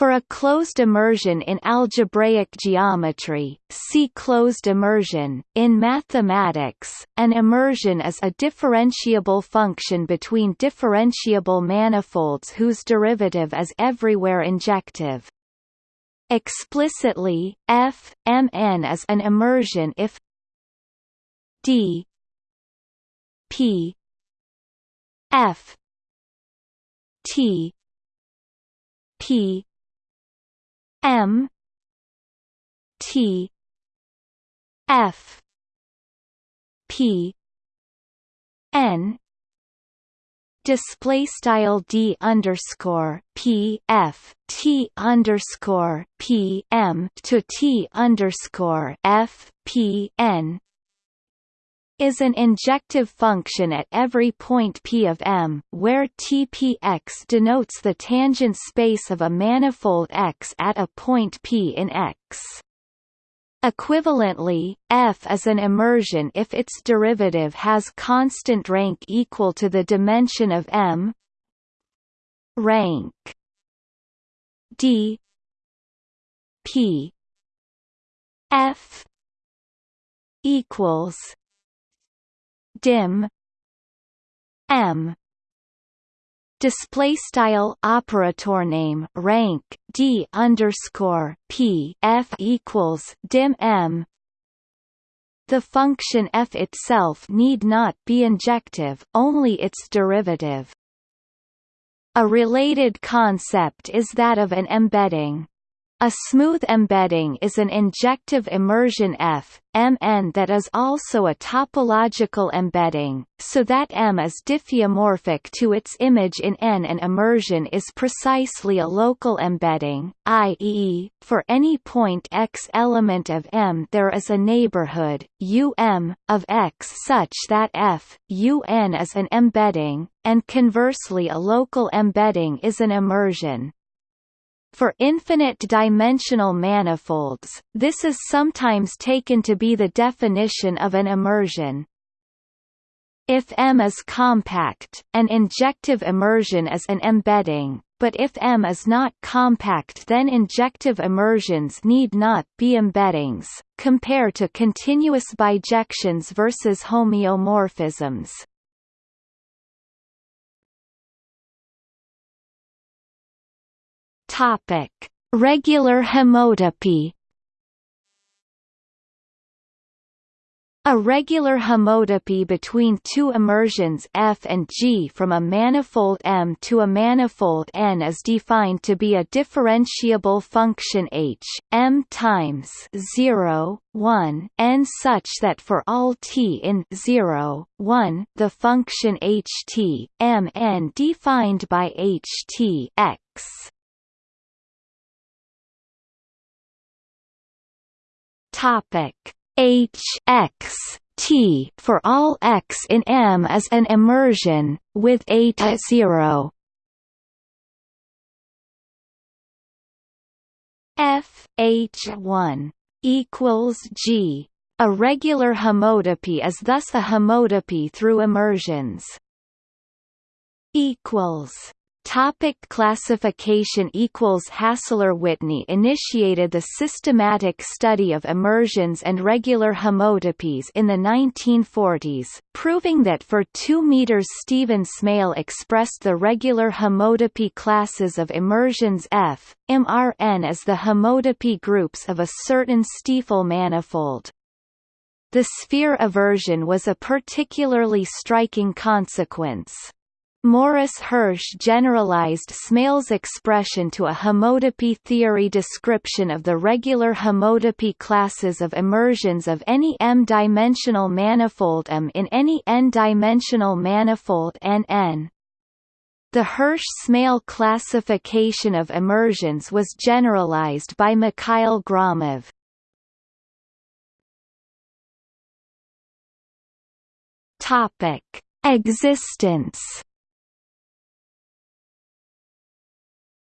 For a closed immersion in algebraic geometry, see closed immersion. In mathematics, an immersion is a differentiable function between differentiable manifolds whose derivative is everywhere injective. Explicitly, f mn is an immersion if d p f t p M T F P N display style d underscore p f t underscore p m to t underscore f p n is an injective function at every point P of M, where Tpx denotes the tangent space of a manifold X at a point P in X. Equivalently, F is an immersion if its derivative has constant rank equal to the dimension of M rank d p f equals dim m. Display style operator name rank d underscore p f equals dim m. The function f itself need not be injective only its derivative. A related concept is that of an embedding a smooth embedding is an injective immersion F, Mn that is also a topological embedding, so that M is diffeomorphic to its image in N. An immersion is precisely a local embedding, i.e., for any point X element of M there is a neighborhood, Um, of X such that F, Un is an embedding, and conversely a local embedding is an immersion. For infinite-dimensional manifolds, this is sometimes taken to be the definition of an immersion. If M is compact, an injective immersion is an embedding, but if M is not compact then injective immersions need not be embeddings. Compare to continuous bijections versus homeomorphisms. Topic: Regular homotopy. A regular homotopy between two immersions F and G from a manifold M to a manifold N is defined to be a differentiable function H, M times 0, 1, N such that for all t in 0, 1, the function Ht, M defined by Ht x Topic H x T for all x in M is an immersion, with eta 0 F H one equals G. A regular homotopy is thus a homotopy through immersions. Equals Topic classification equals Hassler-Whitney initiated the systematic study of immersions and regular homotopies in the 1940s, proving that for 2 meters Stephen Smale expressed the regular homotopy classes of immersions F, MRN as the homotopy groups of a certain Stiefel manifold. The sphere eversion was a particularly striking consequence. Morris Hirsch generalized Smale's expression to a homotopy theory description of the regular homotopy classes of immersions of any m-dimensional manifold M in any n-dimensional manifold Nn. The Hirsch-Smale classification of immersions was generalized by Mikhail Gromov. Topic: Existence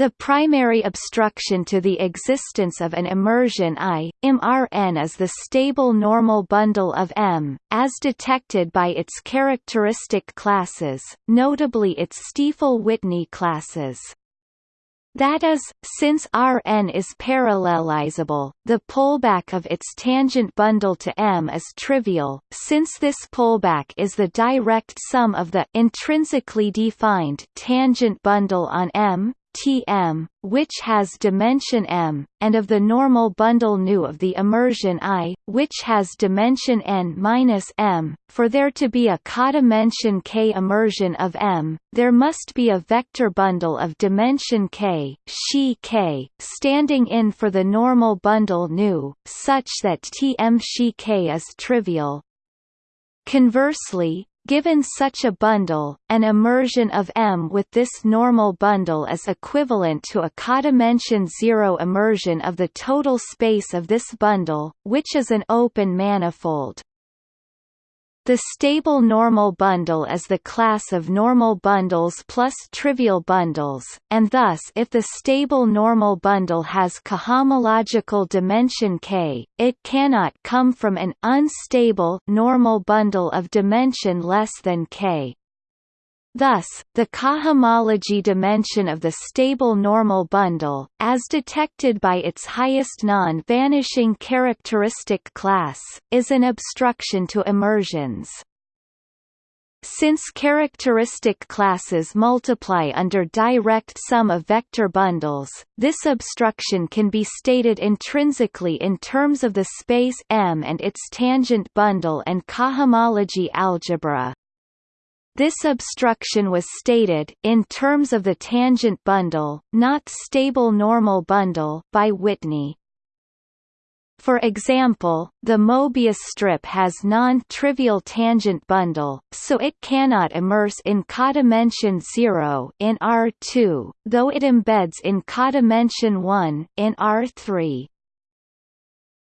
The primary obstruction to the existence of an immersion I, IMRN is the stable normal bundle of M, as detected by its characteristic classes, notably its Stiefel-Whitney classes. That is, since Rn is parallelizable, the pullback of its tangent bundle to M is trivial, since this pullback is the direct sum of the intrinsically defined tangent bundle on M, Tm, which has dimension m, and of the normal bundle nu of the immersion I, which has dimension n minus m. For there to be a codimension k immersion of M, there must be a vector bundle of dimension k, Xi k, standing in for the normal bundle nu, such that Tm Xi k is trivial. Conversely, Given such a bundle, an immersion of M with this normal bundle is equivalent to a codimension zero immersion of the total space of this bundle, which is an open manifold. The stable normal bundle is the class of normal bundles plus trivial bundles, and thus if the stable normal bundle has cohomological dimension k, it cannot come from an unstable normal bundle of dimension less than k. Thus, the cohomology dimension of the stable normal bundle, as detected by its highest non-vanishing characteristic class, is an obstruction to immersions. Since characteristic classes multiply under direct sum of vector bundles, this obstruction can be stated intrinsically in terms of the space M and its tangent bundle and cohomology algebra. This obstruction was stated in terms of the tangent bundle, not stable normal bundle, by Whitney. For example, the Mobius strip has non-trivial tangent bundle, so it cannot immerse in codimension 0 in R2, though it embeds in codimension 1 in R3.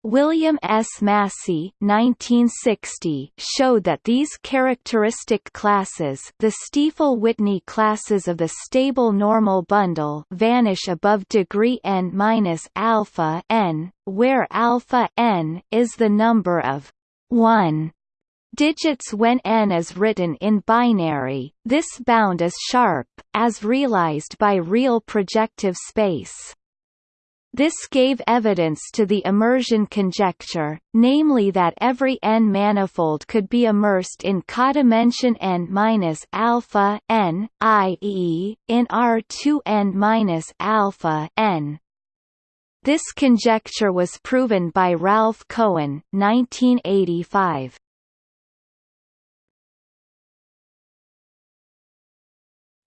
William S. Massey 1960 showed that these characteristic classes the Stiefel-Whitney classes of the stable normal bundle vanish above degree n minus alpha n, where alpha n is the number of 1 digits when n is written in binary. This bound is sharp, as realized by real projective space. This gave evidence to the immersion conjecture, namely that every n-manifold could be immersed in codimension n minus alpha n, i.e., in R2 n minus alpha n. This conjecture was proven by Ralph Cohen, 1985.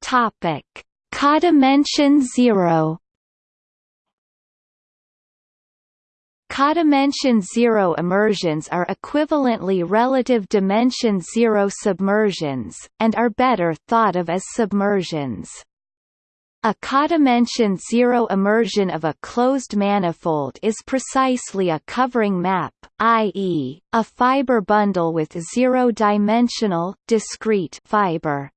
Topic: Codimension zero Codimension zero immersions are equivalently relative dimension zero submersions, and are better thought of as submersions. A codimension zero immersion of a closed manifold is precisely a covering map, i.e., a fiber bundle with zero-dimensional, discrete fiber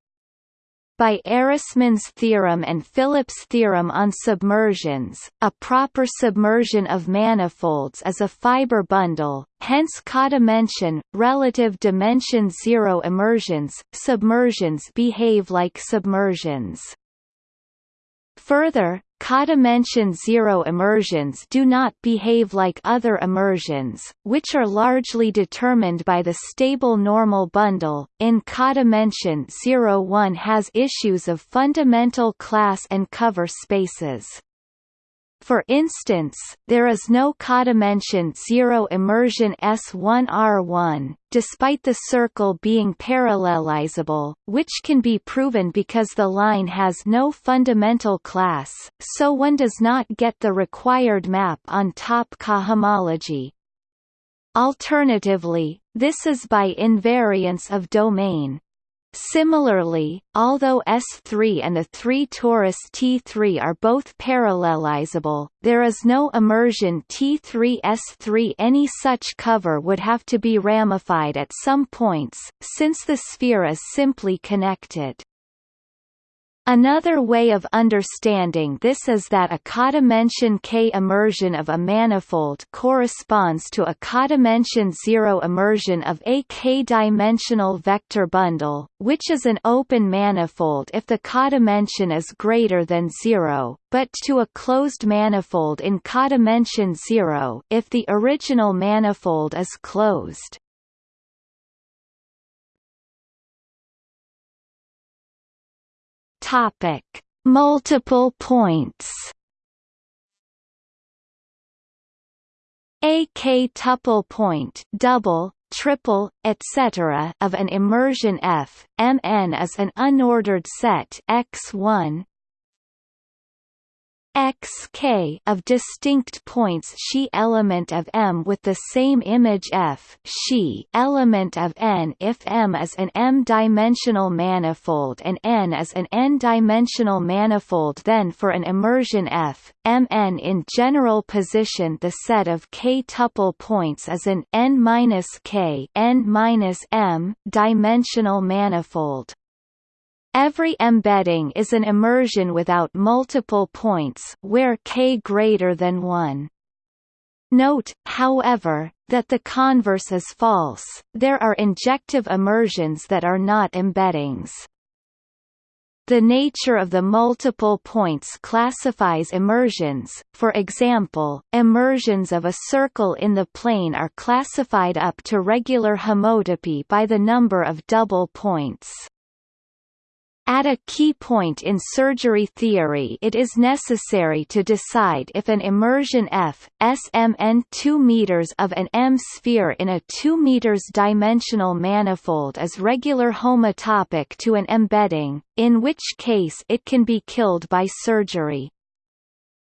by Ehresmann's theorem and Phillips' theorem on submersions, a proper submersion of manifolds is a fiber bundle, hence codimension, relative dimension zero immersions, submersions behave like submersions. Further, Codimension zero immersions do not behave like other immersions, which are largely determined by the stable normal bundle. In codimension zero one has issues of fundamental class and cover spaces. For instance, there is no codimension 0 immersion S1R1, despite the circle being parallelizable, which can be proven because the line has no fundamental class, so one does not get the required map on top cohomology. Alternatively, this is by invariance of domain. Similarly, although S3 and the 3 torus T3 are both parallelizable, there is no immersion T3S3 any such cover would have to be ramified at some points, since the sphere is simply connected. Another way of understanding this is that a codimension K immersion of a manifold corresponds to a codimension zero immersion of a K-dimensional vector bundle, which is an open manifold if the codimension is greater than zero, but to a closed manifold in codimension zero if the original manifold is closed. Topic: Multiple points. A k-tuple point double, triple, etc. of an immersion F, Mn is an unordered set X1 x k of distinct points she element of M with the same image F she element of N if M is an M-dimensional manifold and N is an N-dimensional manifold then for an immersion F, Mn in general position the set of k-tuple points is an N-K N-M dimensional manifold. Every embedding is an immersion without multiple points where k greater than 1. Note, however, that the converse is false, there are injective immersions that are not embeddings. The nature of the multiple points classifies immersions, for example, immersions of a circle in the plane are classified up to regular homotopy by the number of double points. At a key point in surgery theory it is necessary to decide if an immersion F, SMN 2 meters of an M-sphere in a 2 meters dimensional manifold is regular homotopic to an embedding, in which case it can be killed by surgery.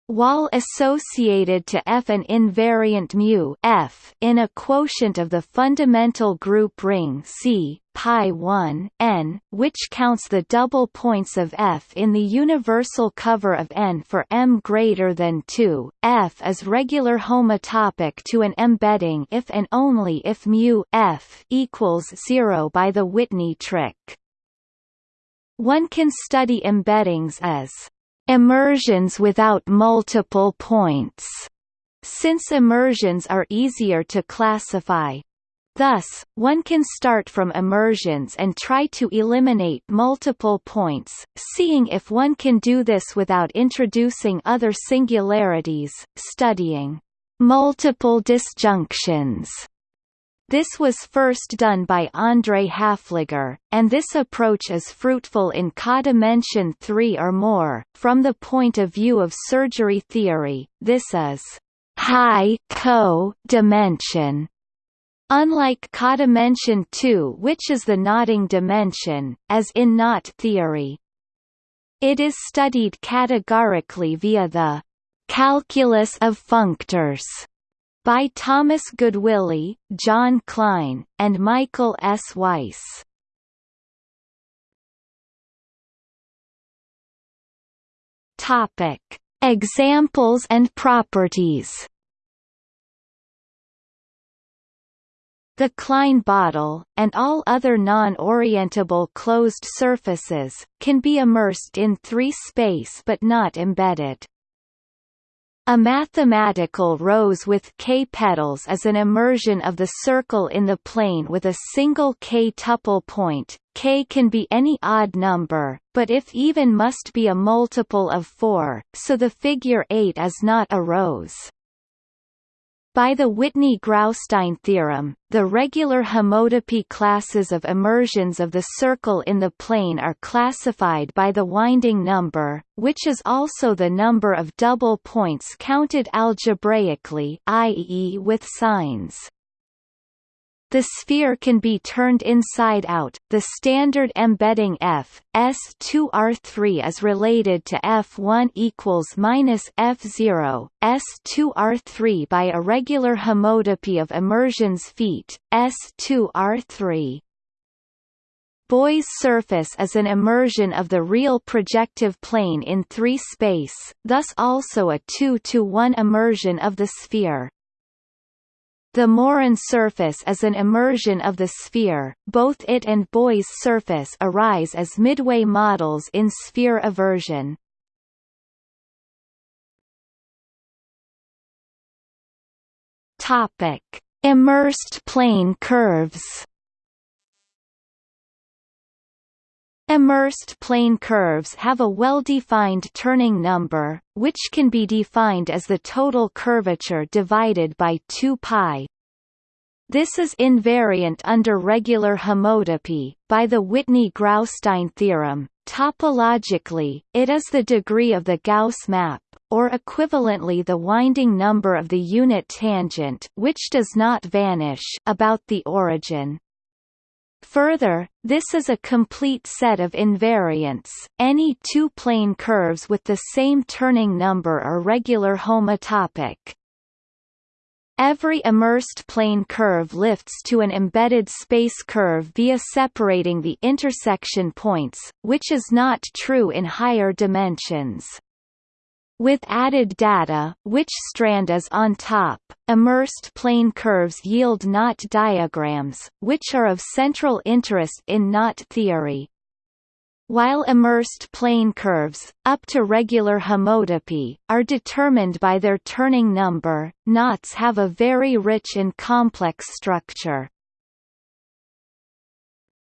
Wall associated to F an invariant mu F in a quotient of the fundamental group ring C pi 1 n, which counts the double points of F in the universal cover of n for m greater than 2, F is regular homotopic to an embedding if and only if mu F equals 0 by the Whitney trick. One can study embeddings as Immersions without multiple points, since immersions are easier to classify. Thus, one can start from immersions and try to eliminate multiple points, seeing if one can do this without introducing other singularities, studying multiple disjunctions this was first done by André Haefliger, and this approach is fruitful in codimension 3 or more. From the point of view of surgery theory, this is high co-dimension. Unlike codimension 2 which is the knotting dimension, as in knot theory. It is studied categorically via the calculus of functors by Thomas Goodwillie, John Klein, and Michael S. Weiss. Topic: Examples and properties. The Klein bottle, and all other non-orientable closed surfaces, can be immersed in three-space but not embedded. A mathematical rose with k-petals is an immersion of the circle in the plane with a single k-tuple point. k can be any odd number, but if even must be a multiple of 4, so the figure 8 is not a rose. By the Whitney-Graustein theorem, the regular homotopy classes of immersions of the circle in the plane are classified by the winding number, which is also the number of double points counted algebraically i.e. with signs. The sphere can be turned inside out. The standard embedding F S2R3 is related to F1 equals minus F0 S2R3 by a regular homotopy of immersions feet S2R3. Boy's surface is an immersion of the real projective plane in 3 space, thus also a 2 to 1 immersion of the sphere. The Morin surface is an immersion of the sphere. Both it and Boy's surface arise as midway models in sphere eversion. Topic: Immersed plane curves. Immersed plane curves have a well-defined turning number, which can be defined as the total curvature divided by 2 pi. This is invariant under regular homotopy, by the Whitney-Graustein theorem. Topologically, it is the degree of the Gauss map, or equivalently the winding number of the unit tangent which does not vanish about the origin. Further, this is a complete set of invariants. Any two plane curves with the same turning number are regular homotopic. Every immersed plane curve lifts to an embedded space curve via separating the intersection points, which is not true in higher dimensions. With added data, which strand is on top, immersed plane curves yield knot diagrams, which are of central interest in knot theory. While immersed plane curves, up to regular homotopy, are determined by their turning number, knots have a very rich and complex structure.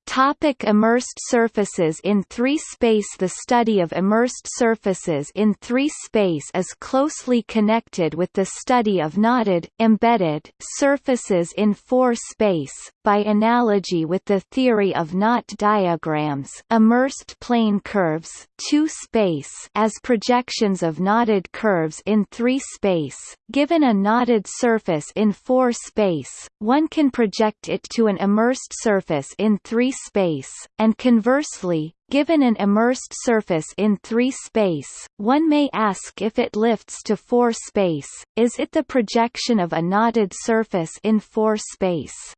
Topic immersed surfaces in 3-space The study of immersed surfaces in 3-space is closely connected with the study of knotted, embedded, surfaces in 4-space, by analogy with the theory of knot diagrams immersed plane curves 2-space as projections of knotted curves in 3-space, given a knotted surface in 4-space, one can project it to an immersed surface in 3 space, and conversely, given an immersed surface in 3 space, one may ask if it lifts to 4 space, is it the projection of a knotted surface in 4 space?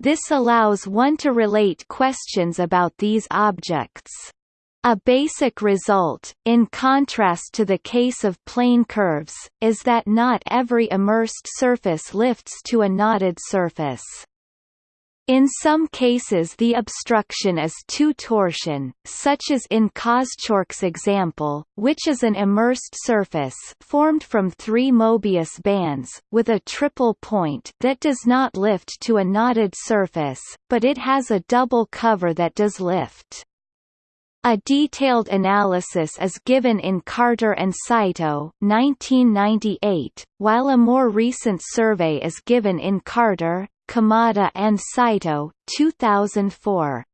This allows one to relate questions about these objects. A basic result, in contrast to the case of plane curves, is that not every immersed surface lifts to a knotted surface. In some cases the obstruction is two torsion, such as in Koschorke's example, which is an immersed surface formed from three Mobius bands, with a triple point that does not lift to a knotted surface, but it has a double cover that does lift. A detailed analysis is given in Carter and Saito 1998, while a more recent survey is given in Carter, Kamada and Saito 2004.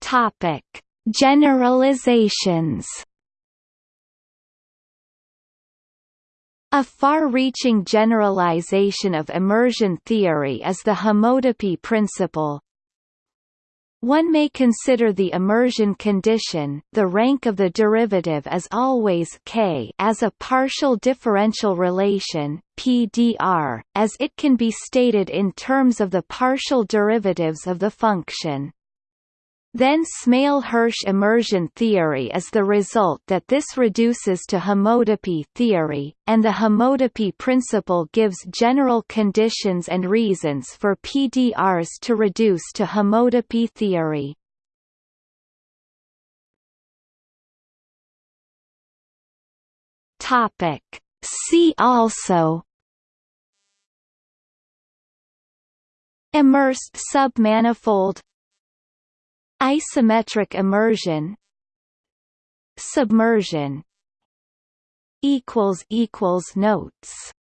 Topic: Generalizations. A far-reaching generalization of immersion theory is the homotopy principle, one may consider the immersion condition the rank of the derivative is always k as a partial differential relation PDR, as it can be stated in terms of the partial derivatives of the function. Then Smale-Hirsch immersion theory is the result that this reduces to homotopy theory, and the homotopy principle gives general conditions and reasons for PDRs to reduce to homotopy theory. See also Immersed submanifold Isometric immersion Submersion notes